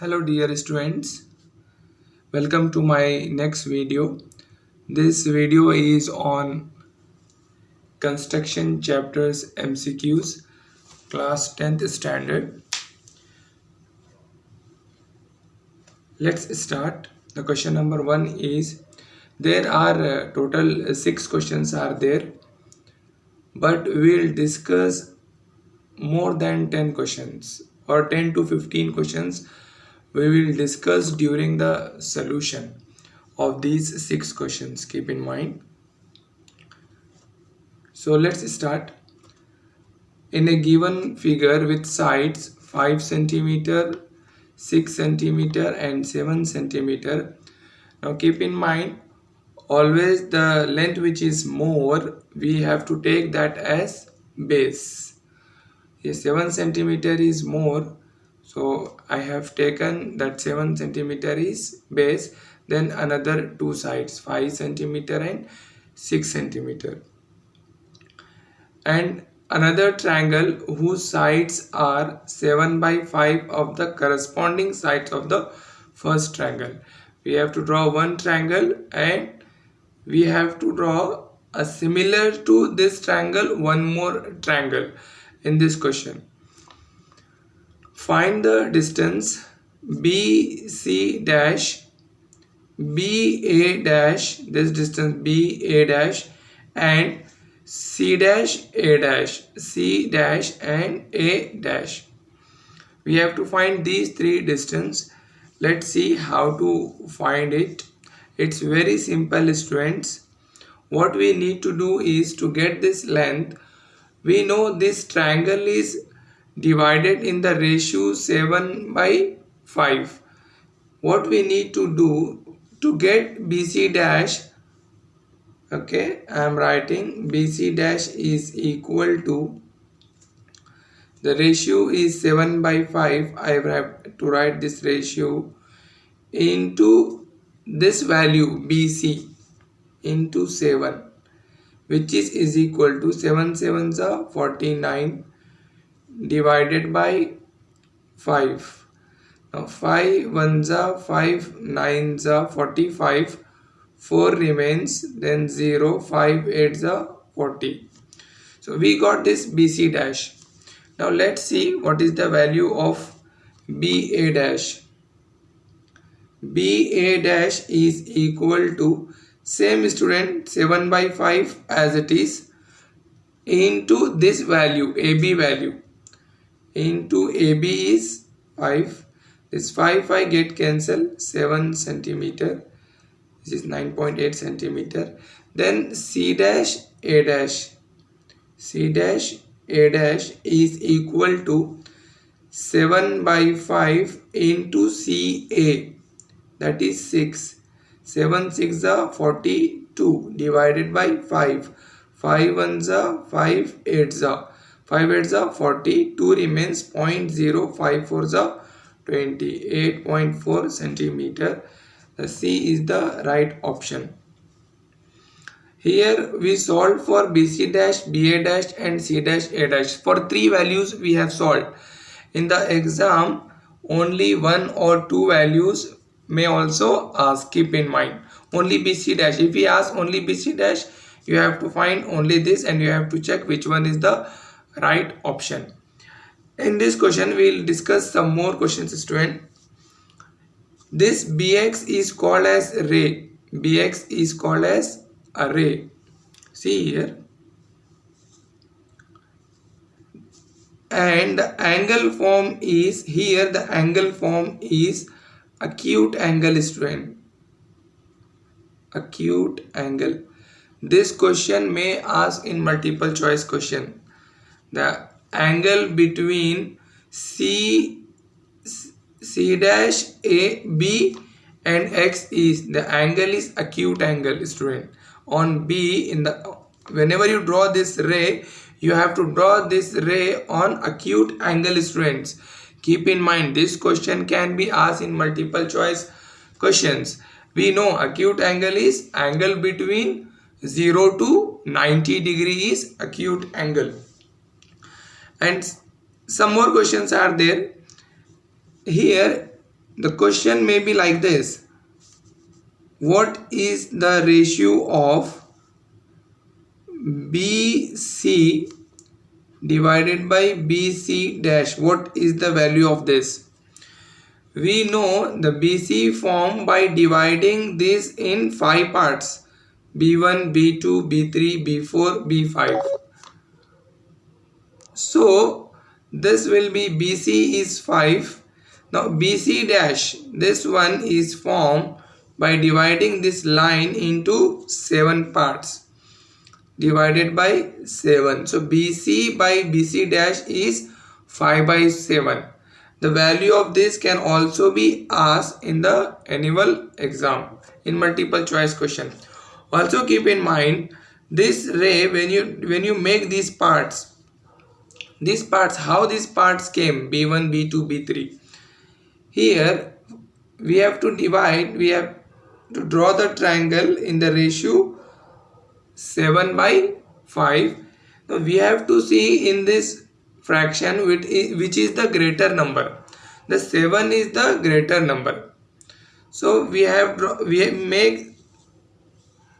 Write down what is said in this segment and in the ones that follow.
hello dear students. Welcome to my next video. This video is on construction chapters mcqs class 10th standard. Let's start. The question number one is there are uh, total six questions are there but we'll discuss more than 10 questions or 10 to 15 questions we will discuss during the solution of these six questions. Keep in mind. So let's start. In a given figure with sides 5 centimeter 6 centimeter and 7 centimeter. Now keep in mind always the length which is more we have to take that as base. Yes 7 centimeter is more so I have taken that 7 centimeter is base then another two sides 5 centimeter and 6 centimeter. And another triangle whose sides are 7 by 5 of the corresponding sides of the first triangle. We have to draw one triangle and we have to draw a similar to this triangle one more triangle in this question Find the distance BC dash BA dash this distance BA dash and C dash A dash C dash and A dash. We have to find these three distance. Let's see how to find it. It's very simple students. What we need to do is to get this length. We know this triangle is divided in the ratio 7 by 5 what we need to do to get bc dash okay i am writing bc dash is equal to the ratio is 7 by 5 i have to write this ratio into this value bc into 7 which is is equal to 7 7s are 49 divided by 5 now 5 ones are 5 nines are 45 4 remains then 0 5 eights are 40 so we got this bc dash. Now let's see what is the value of ba dash. Ba dash is equal to same student 7 by 5 as it is into this value ab value into AB is 5 this 5 5 get cancelled 7 centimeter. This is 9.8 centimeter. Then C dash A dash. C dash A dash is equal to 7 by 5 into CA that is 6 7 6 are 42 divided by 5 5 1s are 5 8s are 5 8s are 40 2 remains 0.054 is 28.4 centimeter. The C is the right option. Here we solved for BC dash BA dash and C dash A dash. For three values we have solved. In the exam only one or two values may also ask keep in mind. Only BC dash. If we ask only BC dash you have to find only this and you have to check which one is the right option. In this question we will discuss some more questions student. This bx is called as ray. Bx is called as a ray. See here. And the angle form is here the angle form is acute angle student. Acute angle. This question may ask in multiple choice question the angle between C C dash A B and X is the angle is acute angle student. On B in the whenever you draw this ray you have to draw this ray on acute angle students. Keep in mind this question can be asked in multiple choice questions. We know acute angle is angle between 0 to 90 degree is acute angle and some more questions are there. Here the question may be like this. What is the ratio of BC divided by BC dash? What is the value of this? We know the BC form by dividing this in five parts. B1 B2 B3 B4 B5 so this will be BC is 5 now BC dash this one is formed by dividing this line into 7 parts. Divided by 7 so BC by BC dash is 5 by 7 the value of this can also be asked in the annual exam in multiple choice question. Also keep in mind this ray when you when you make these parts these parts how these parts came b1 b2 b3 here we have to divide we have to draw the triangle in the ratio 7 by 5 now we have to see in this fraction which is, the greater number. The 7 is the greater number. So we have we make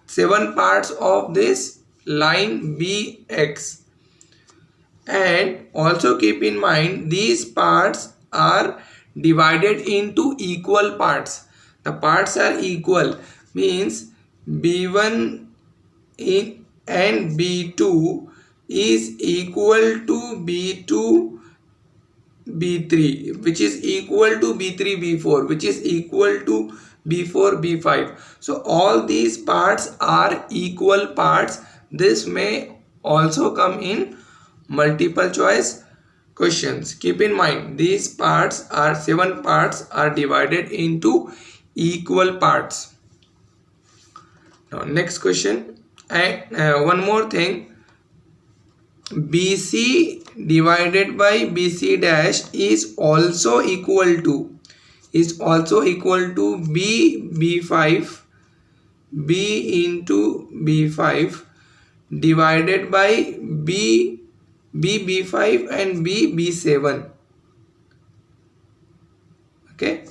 seven parts of this line bx and also keep in mind these parts are divided into equal parts. The parts are equal means b1 in and b2 is equal to b2 b3 which is equal to b3 b4 which is equal to b4 b5 so all these parts are equal parts. This may also come in multiple choice questions. Keep in mind these parts are seven parts are divided into equal parts. Now next question. And uh, one more thing. Bc divided by bc dash is also equal to is also equal to b b5 b into b5 divided by b B B5 and B B7 okay.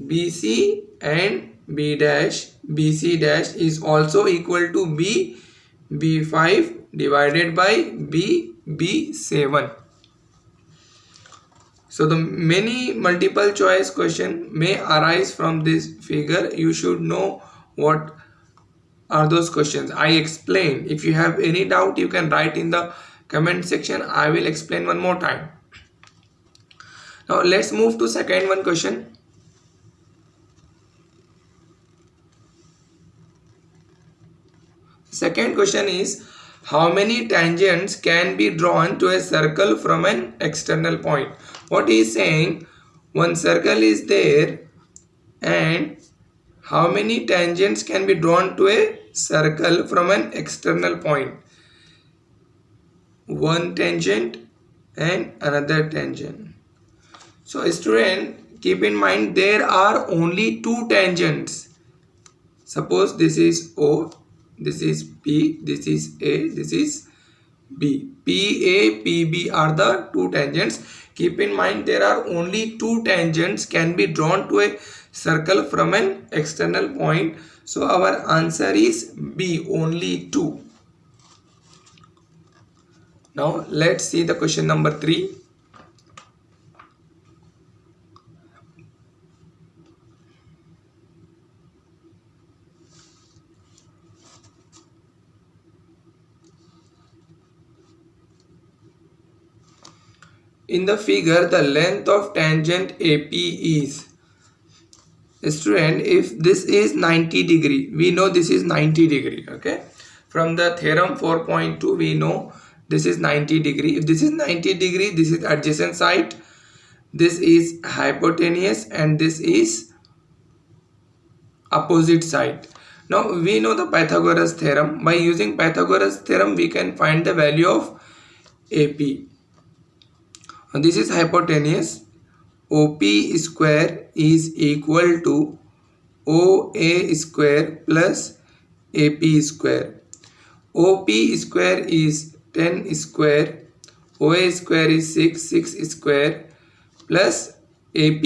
BC and B dash BC dash is also equal to B B5 divided by B B7 so the many multiple choice question may arise from this figure. You should know what are those questions. I explained. If you have any doubt you can write in the comment section I will explain one more time. Now let's move to second one question. Second question is how many tangents can be drawn to a circle from an external point? What he is saying one circle is there and how many tangents can be drawn to a circle from an external point one tangent and another tangent. So student keep in mind there are only two tangents. Suppose this is o this is p this is a this is b. P a p b are the two tangents. Keep in mind there are only two tangents can be drawn to a circle from an external point. So our answer is b only two now let's see the question number 3. In the figure, the length of tangent AP is student if this is 90 degree we know this is 90 degree okay from the theorem 4.2 we know this is 90 degree. If this is 90 degree this is adjacent side this is hypotenuse and this is opposite side now we know the Pythagoras theorem. By using Pythagoras theorem we can find the value of AP now this is hypotenuse. OP square is equal to OA square plus AP square. OP square is 10 square OA square is 6 6 square plus AP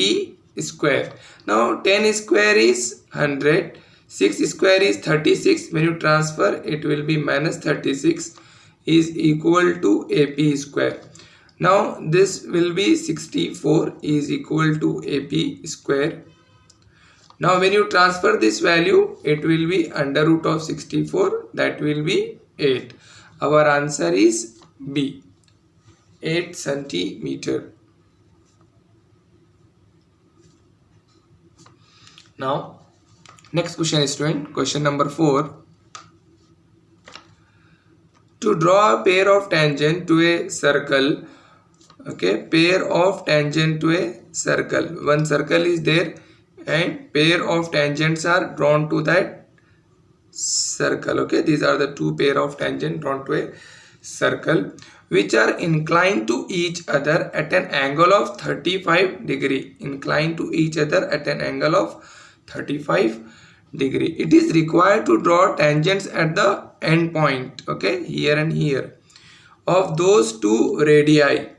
square. Now 10 square is 100 6 square is 36 when you transfer it will be minus 36 is equal to ap square. Now this will be 64 is equal to ap square. Now when you transfer this value it will be under root of 64 that will be 8 our answer is b. 8 centimeter. Now next question is student question number 4 to draw a pair of tangent to a circle okay pair of tangent to a circle. One circle is there and pair of tangents are drawn to that circle okay? These are the two pair of tangent drawn to a circle which are inclined to each other at an angle of 35 degree. Inclined to each other at an angle of 35 degree. It is required to draw tangents at the end point okay? Here and here. Of those two radii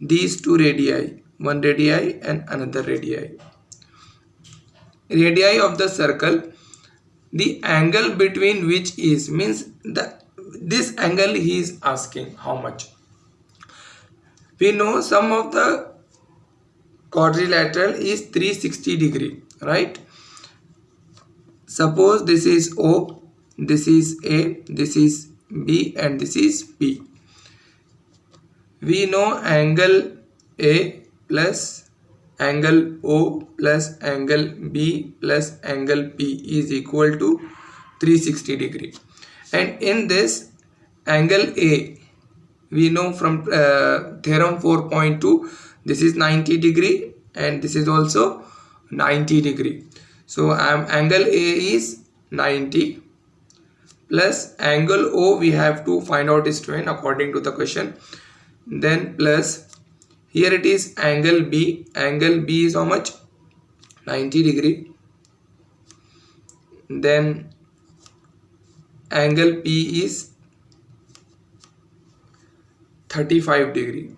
these two radii one radii and another radii. Radii of the circle the angle between which is means the this angle he is asking how much. We know sum of the quadrilateral is 360 degree right? Suppose this is O this is A this is B and this is P. We know angle A plus angle O plus angle B plus angle P is equal to 360 degree and in this angle A we know from uh, theorem 4.2 this is 90 degree and this is also 90 degree so um, angle A is 90 plus angle O we have to find out its strain according to the question. Then plus here it is angle B. Angle B is how much? 90 degree. Then angle P is 35 degree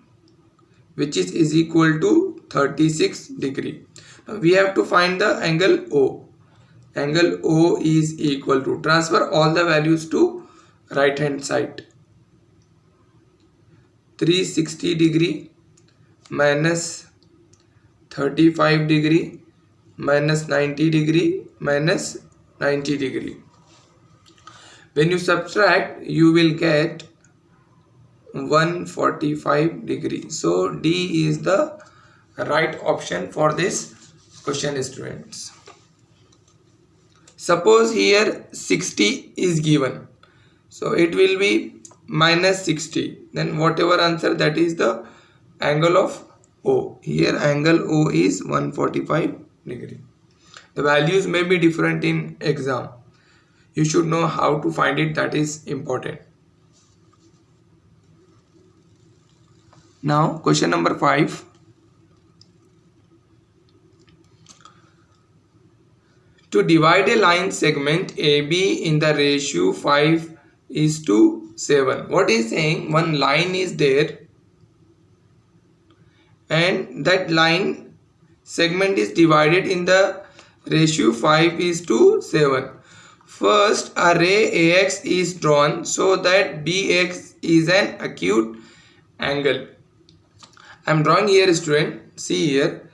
which is, is equal to 36 degree we have to find the angle O. Angle O is equal to transfer all the values to right hand side. 360 degree minus 35 degree minus 90 degree minus 90 degree. When you subtract you will get 145 degree. So D is the right option for this question students suppose here 60 is given so it will be minus 60 then whatever answer that is the angle of O. Here angle O is 145 degree. The values may be different in exam. You should know how to find it. That is important. Now question number 5 To divide a line segment AB in the ratio 5 is to 7. What is saying? One line is there and that line segment is divided in the ratio 5 is to 7. First a ray AX is drawn so that BX is an acute angle. I am drawing here student. See here.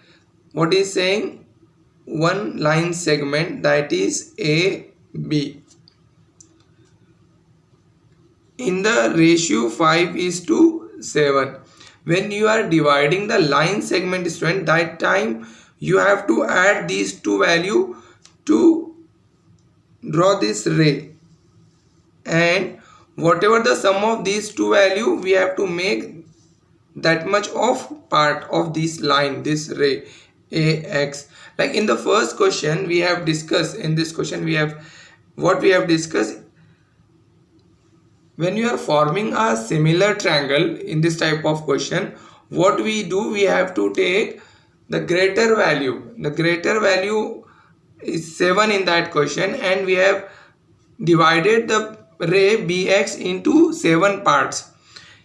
What is saying? one line segment that is AB. In the ratio 5 is to 7. When you are dividing the line segment student that time you have to add these two value to draw this ray. And whatever the sum of these two value we have to make that much of part of this line this ray ax like in the first question we have discussed in this question we have what we have discussed when you are forming a similar triangle in this type of question what we do we have to take the greater value. The greater value is 7 in that question and we have divided the ray bx into 7 parts.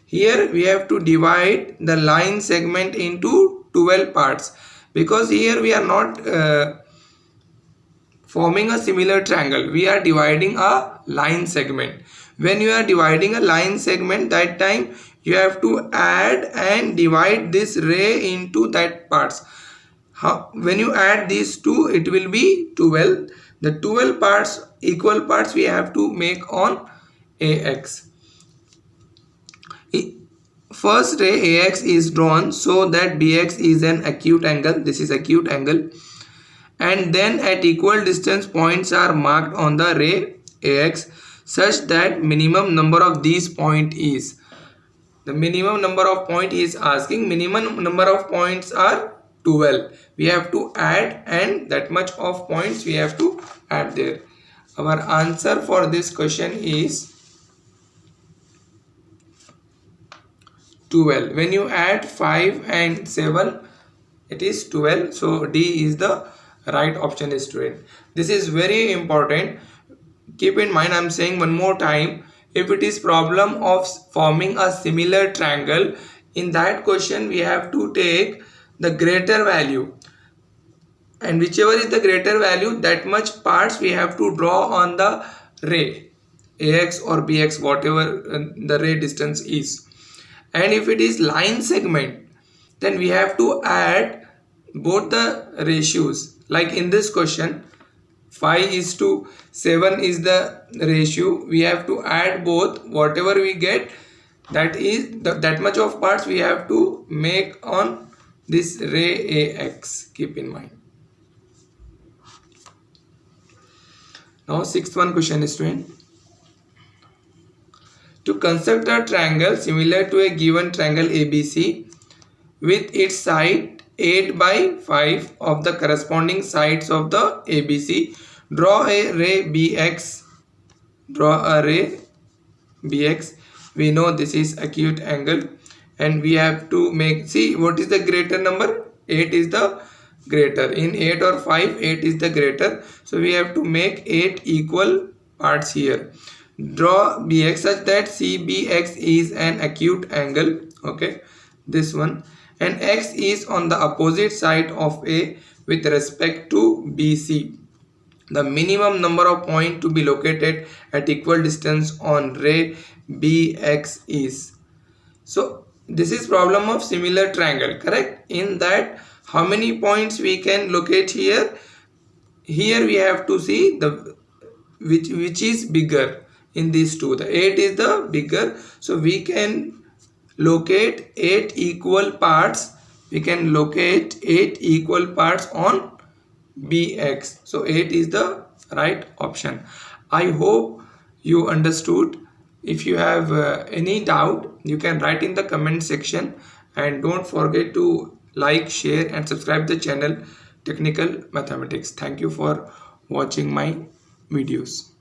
Here we have to divide the line segment into 12 parts. Because here we are not uh, forming a similar triangle. We are dividing a line segment when you are dividing a line segment that time you have to add and divide this ray into that parts. How when you add these two it will be 12 the 12 parts equal parts we have to make on ax first ray ax is drawn so that bx is an acute angle. This is acute angle. And then at equal distance points are marked on the ray ax such that minimum number of these point is. The minimum number of point is asking minimum number of points are 12 we have to add and that much of points we have to add there. Our answer for this question is 12 when you add 5 and 7 it is 12 so D is the right option is student. This is very important keep in mind I'm saying one more time if it is problem of forming a similar triangle in that question we have to take the greater value. And whichever is the greater value that much parts we have to draw on the ray ax or bx whatever uh, the ray distance is. And if it is line segment then we have to add both the ratios. Like in this question 5 is to 7 is the ratio. We have to add both. Whatever we get that is the, that much of parts we have to make on this ray ax keep in mind. Now sixth one question is student. To construct a triangle similar to a given triangle ABC with its side 8 by 5 of the corresponding sides of the ABC, draw a ray BX. Draw a ray BX. We know this is acute angle and we have to make, see what is the greater number? 8 is the greater. In 8 or 5, 8 is the greater. So we have to make 8 equal parts here draw bx such that cbx is an acute angle okay this one and x is on the opposite side of a with respect to bc the minimum number of point to be located at equal distance on ray bx is. So this is problem of similar triangle correct? In that how many points we can locate here? Here we have to see the which which is bigger in these two. The 8 is the bigger. So we can locate 8 equal parts. We can locate 8 equal parts on bx so 8 is the right option. I hope you understood. If you have uh, any doubt you can write in the comment section. And don't forget to like share and subscribe the channel technical mathematics. Thank you for watching my videos